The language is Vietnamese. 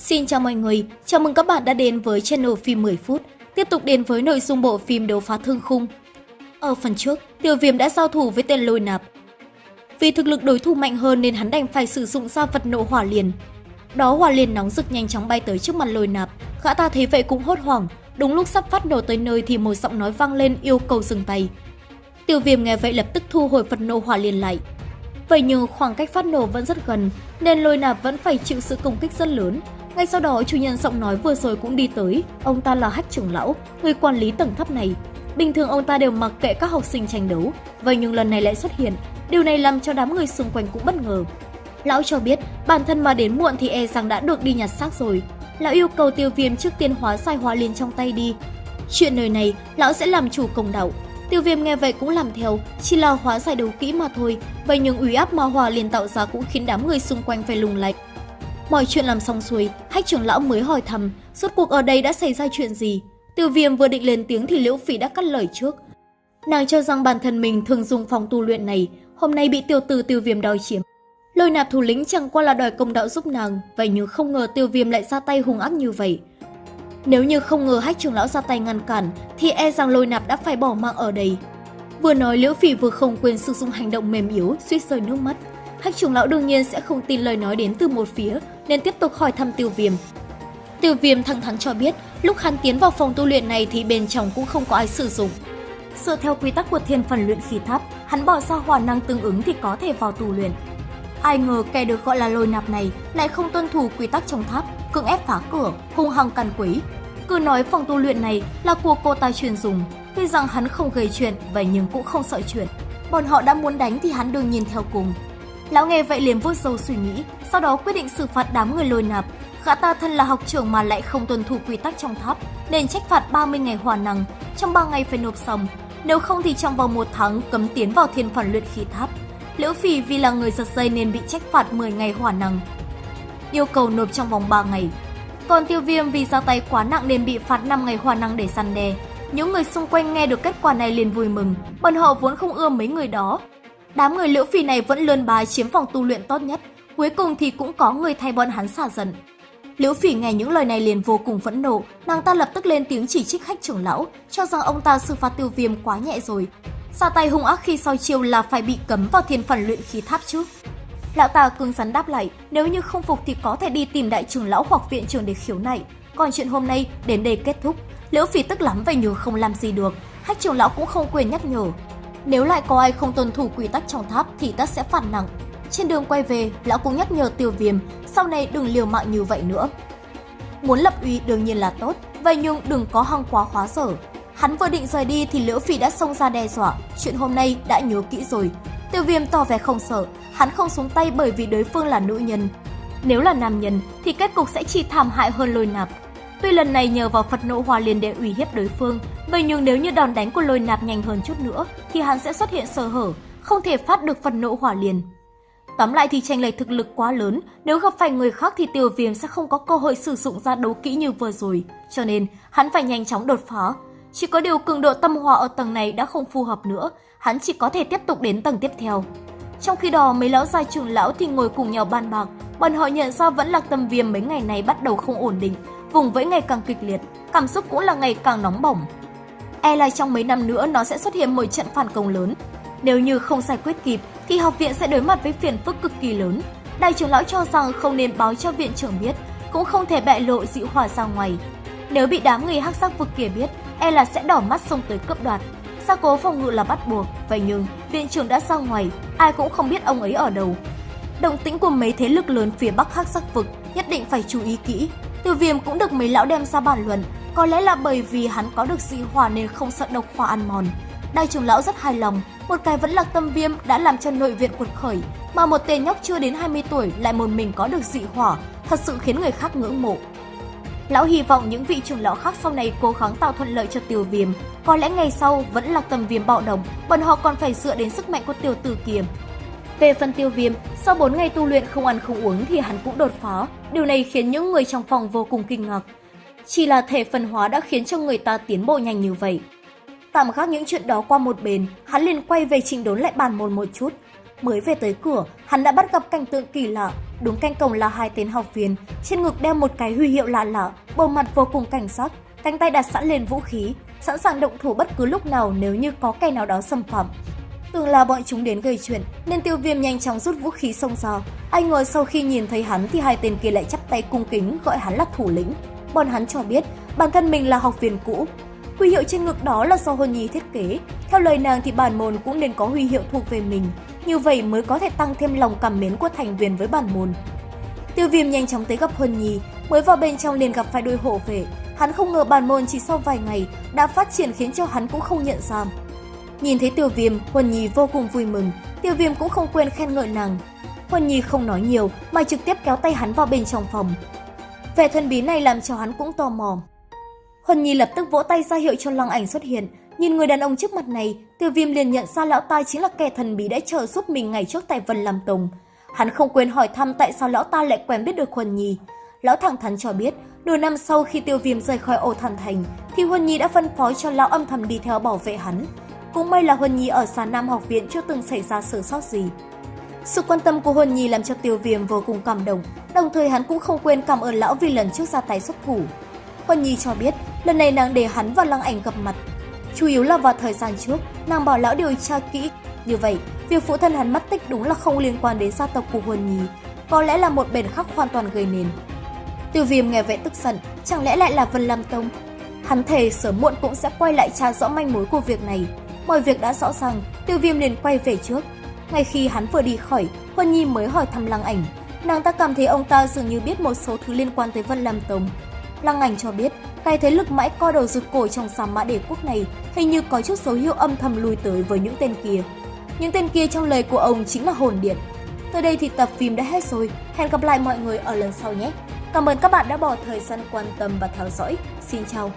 Xin chào mọi người, chào mừng các bạn đã đến với channel phim 10 phút. Tiếp tục đến với nội dung bộ phim đấu phá thương khung. Ở phần trước, tiểu Viêm đã giao thủ với tên lôi nạp. Vì thực lực đối thủ mạnh hơn nên hắn đành phải sử dụng ra vật nộ hỏa liền. Đó hỏa liền nóng rực nhanh chóng bay tới trước mặt lôi nạp. Gã ta thấy vậy cũng hốt hoảng. Đúng lúc sắp phát nổ tới nơi thì một giọng nói vang lên yêu cầu dừng tay. Tiêu Viêm nghe vậy lập tức thu hồi vật nộ hỏa liền lại. Vậy nhưng khoảng cách phát nổ vẫn rất gần, nên lôi nạp vẫn phải chịu sự công kích rất lớn. Ngay sau đó, chủ nhân giọng nói vừa rồi cũng đi tới. Ông ta là hách trưởng lão, người quản lý tầng thấp này. Bình thường ông ta đều mặc kệ các học sinh tranh đấu, vậy nhưng lần này lại xuất hiện. Điều này làm cho đám người xung quanh cũng bất ngờ. Lão cho biết, bản thân mà đến muộn thì e rằng đã được đi nhặt xác rồi. Lão yêu cầu tiêu viêm trước tiên hóa sai hóa liền trong tay đi. Chuyện nơi này, lão sẽ làm chủ công đạo. Tiêu viêm nghe vậy cũng làm theo, chỉ là hóa giải đấu kỹ mà thôi. Vậy nhưng uy áp ma hòa liền tạo ra cũng khiến đám người xung quanh phải lùng lạch. Mọi chuyện làm xong xuôi, hách trưởng lão mới hỏi thăm, suốt cuộc ở đây đã xảy ra chuyện gì. Tiêu viêm vừa định lên tiếng thì Liễu Phỉ đã cắt lời trước. Nàng cho rằng bản thân mình thường dùng phòng tu luyện này, hôm nay bị tiêu Tử tiêu viêm đòi chiếm. Lôi nạp thủ lĩnh chẳng qua là đòi công đạo giúp nàng, vậy nhưng không ngờ tiêu viêm lại ra tay hung ác như vậy. Nếu như không ngờ hách trưởng lão ra tay ngăn cản, thì e rằng lôi nạp đã phải bỏ mạng ở đây. Vừa nói Liễu Phỉ vừa không quên sử dụng hành động mềm yếu, suýt rơi nước mắt. Hách trưởng lão đương nhiên sẽ không tin lời nói đến từ một phía, nên tiếp tục hỏi thăm tiêu viêm. Tiêu viêm thẳng thắn cho biết, lúc hắn tiến vào phòng tu luyện này thì bên trong cũng không có ai sử dụng. Dựa theo quy tắc của thiên phần luyện khí tháp, hắn bỏ ra hỏa năng tương ứng thì có thể vào tu luyện. Ai ngờ kẻ được gọi là lôi nạp này lại không tuân thủ quy tắc trong tháp, cưỡng ép phá cửa, hung hăng càn quấy. Cứ nói phòng tu luyện này là của cô ta truyền dùng, tuy rằng hắn không gây chuyện, vậy nhưng cũng không sợ chuyện. Bọn họ đã muốn đánh thì hắn đương nhiên theo cùng. Lão nghe vậy liền vuốt râu suy nghĩ, sau đó quyết định xử phạt đám người lôi nạp. Gã ta thân là học trưởng mà lại không tuân thủ quy tắc trong tháp, nên trách phạt 30 ngày hỏa năng, trong 3 ngày phải nộp xong. Nếu không thì trong vòng một tháng cấm tiến vào thiên phần luyện khí tháp. Liễu Phỉ vì là người giật dây nên bị trách phạt 10 ngày hỏa năng. Yêu cầu nộp trong vòng 3 ngày. Còn tiêu viêm vì ra tay quá nặng nên bị phạt 5 ngày hỏa năng để săn đe. Những người xung quanh nghe được kết quả này liền vui mừng, bọn họ vốn không ưa mấy người đó, Đám người liễu phi này vẫn lươn bài chiếm phòng tu luyện tốt nhất, cuối cùng thì cũng có người thay bọn hắn xả giận. Liễu phỉ nghe những lời này liền vô cùng phẫn nộ, nàng ta lập tức lên tiếng chỉ trích khách trưởng lão, cho rằng ông ta xử phạt tiêu viêm quá nhẹ rồi. Xa tay hung ác khi soi chiêu là phải bị cấm vào thiên phần luyện khí tháp chứ. Lão ta cứng rắn đáp lại, nếu như không phục thì có thể đi tìm đại trưởng lão hoặc viện trưởng để khiếu nại. Còn chuyện hôm nay đến đây kết thúc, Liễu Phỉ tức lắm vậy nhưng không làm gì được, Hách trưởng lão cũng không quên nhắc nhở, nếu lại có ai không tuân thủ quy tắc trong tháp thì ta sẽ phạt nặng. Trên đường quay về, lão cũng nhắc nhở tiêu viêm, sau này đừng liều mạng như vậy nữa. Muốn lập uy đương nhiên là tốt, vậy nhưng đừng có hăng quá khóa sở. Hắn vừa định rời đi thì Liễu Phỉ đã xông ra đe dọa, chuyện hôm nay đã nhớ kỹ rồi. Tiêu viêm tỏ vẻ không sợ, hắn không xuống tay bởi vì đối phương là nữ nhân. Nếu là nam nhân thì kết cục sẽ chỉ thảm hại hơn lôi nạp. Tuy lần này nhờ vào Phật nộ hòa liền để uy hiếp đối phương, vậy nhưng nếu như đòn đánh của lôi nạp nhanh hơn chút nữa thì hắn sẽ xuất hiện sơ hở, không thể phát được phần nộ hỏa liền. Tóm lại thì tranh lệch thực lực quá lớn, nếu gặp phải người khác thì tiêu viêm sẽ không có cơ hội sử dụng ra đấu kỹ như vừa rồi, cho nên hắn phải nhanh chóng đột phá. Chỉ có điều cường độ tâm hòa ở tầng này đã không phù hợp nữa, hắn chỉ có thể tiếp tục đến tầng tiếp theo. Trong khi đó, mấy lão già trưởng lão thì ngồi cùng nhau bàn bạc, bọn họ nhận ra vẫn là tâm viêm mấy ngày này bắt đầu không ổn định, vùng vẫy ngày càng kịch liệt, cảm xúc cũng là ngày càng nóng bỏng. E là trong mấy năm nữa nó sẽ xuất hiện một trận phản công lớn. Nếu như không giải quyết kịp thì học viện sẽ đối mặt với phiền phức cực kỳ lớn. Đại trưởng lão cho rằng không nên báo cho viện trưởng biết, cũng không thể bại lộ dịu hỏa ra ngoài. Nếu bị đám người hắc sắc vực kia biết, e là sẽ đỏ mắt xông tới cướp đoạt. Gia cố phòng ngự là bắt buộc, vậy nhưng viện trưởng đã ra ngoài, ai cũng không biết ông ấy ở đâu. Động tĩnh của mấy thế lực lớn phía bắc hắc sắc vực nhất định phải chú ý kỹ, Tiêu viêm cũng được mấy lão đem ra bàn luận, có lẽ là bởi vì hắn có được dị hỏa nên không sợ độc hỏa ăn mòn. Đại trưởng lão rất hài lòng, một cái vẫn là tâm viêm đã làm cho nội viện cuột khởi, mà một tên nhóc chưa đến 20 tuổi lại một mình có được dị hỏa, thật sự khiến người khác ngưỡng mộ. Lão hy vọng những vị trưởng lão khác sau này cố gắng tạo thuận lợi cho tiêu viêm. Có lẽ ngày sau vẫn là tâm viêm bạo động, bọn họ còn phải dựa đến sức mạnh của tiểu tử kiềm. Về phần tiêu viêm, sau 4 ngày tu luyện không ăn không uống thì hắn cũng đột phá. Điều này khiến những người trong phòng vô cùng kinh ngạc. Chỉ là thể phân hóa đã khiến cho người ta tiến bộ nhanh như vậy. Tạm gác những chuyện đó qua một bên, hắn liền quay về trình đốn lại bàn môn một chút. Mới về tới cửa, hắn đã bắt gặp cảnh tượng kỳ lạ. đúng canh cổng là hai tên học viên, trên ngực đeo một cái huy hiệu lạ lạ, bộ mặt vô cùng cảnh sát, cánh tay đặt sẵn lên vũ khí, sẵn sàng động thủ bất cứ lúc nào nếu như có kẻ nào đó xâm phạm. Tưởng là bọn chúng đến gây chuyện nên tiêu viêm nhanh chóng rút vũ khí xông ra. anh ngờ sau khi nhìn thấy hắn thì hai tên kia lại chắp tay cung kính gọi hắn là thủ lĩnh. Bọn hắn cho biết bản thân mình là học viên cũ. Huy hiệu trên ngực đó là do Hôn Nhi thiết kế. Theo lời nàng thì bản môn cũng nên có huy hiệu thuộc về mình. Như vậy mới có thể tăng thêm lòng cảm mến của thành viên với bản môn. Tiêu viêm nhanh chóng tới gặp Hôn Nhi, mới vào bên trong liền gặp phải đôi hộ vệ. Hắn không ngờ bản môn chỉ sau vài ngày đã phát triển khiến cho hắn cũng không nhận ra. Nhìn thấy Tiêu Viêm, Huân Nhi vô cùng vui mừng, Tiêu Viêm cũng không quên khen ngợi nàng. Huân Nhi không nói nhiều mà trực tiếp kéo tay hắn vào bên trong phòng. Vẻ thần bí này làm cho hắn cũng tò mò. Huân Nhi lập tức vỗ tay ra hiệu cho Lăng Ảnh xuất hiện, nhìn người đàn ông trước mặt này, Tiêu Viêm liền nhận ra lão ta chính là kẻ thần bí đã trợ giúp mình ngày trước tại Vân Lam Tông. Hắn không quên hỏi thăm tại sao lão ta lại quen biết được Huân Nhi. Lão thẳng thắn cho biết, nửa năm sau khi Tiêu Viêm rời khỏi ổ thần thành, thì Huân Nhi đã phân phối cho lão âm thầm đi theo bảo vệ hắn. Cũng may là Huân Nhi ở xa Nam học viện chưa từng xảy ra sơ sót gì. Sự quan tâm của Huân Nhi làm cho Tiêu Viêm vô cùng cảm động, đồng thời hắn cũng không quên cảm ơn lão vì lần trước ra tay xuất thủ. Huân Nhi cho biết, lần này nàng để hắn và Lăng Ảnh gặp mặt. Chủ yếu là vào thời gian trước, nàng bảo lão điều tra kỹ. Như vậy, việc phụ thân hắn mất tích đúng là không liên quan đến gia tộc của Huân Nhi, có lẽ là một bền khắc hoàn toàn gây nên. Tiêu Viêm nghe vậy tức giận, chẳng lẽ lại là Vân Lam Tông? Hắn thề sớm muộn cũng sẽ quay lại tra rõ manh mối của việc này, Mọi việc đã rõ ràng, tiêu viêm liền quay về trước. Ngay khi hắn vừa đi khỏi, Huân Nhi mới hỏi thăm Lăng Ảnh. Nàng ta cảm thấy ông ta dường như biết một số thứ liên quan tới Vân Lam Tông. Lăng Ảnh cho biết, cái thế lực mãi co đầu rụt cổ trong sa mã đế quốc này hình như có chút dấu hiệu âm thầm lùi tới với những tên kia. Những tên kia trong lời của ông chính là hồn điện. Tới đây thì tập phim đã hết rồi. Hẹn gặp lại mọi người ở lần sau nhé. Cảm ơn các bạn đã bỏ thời gian quan tâm và theo dõi. Xin chào!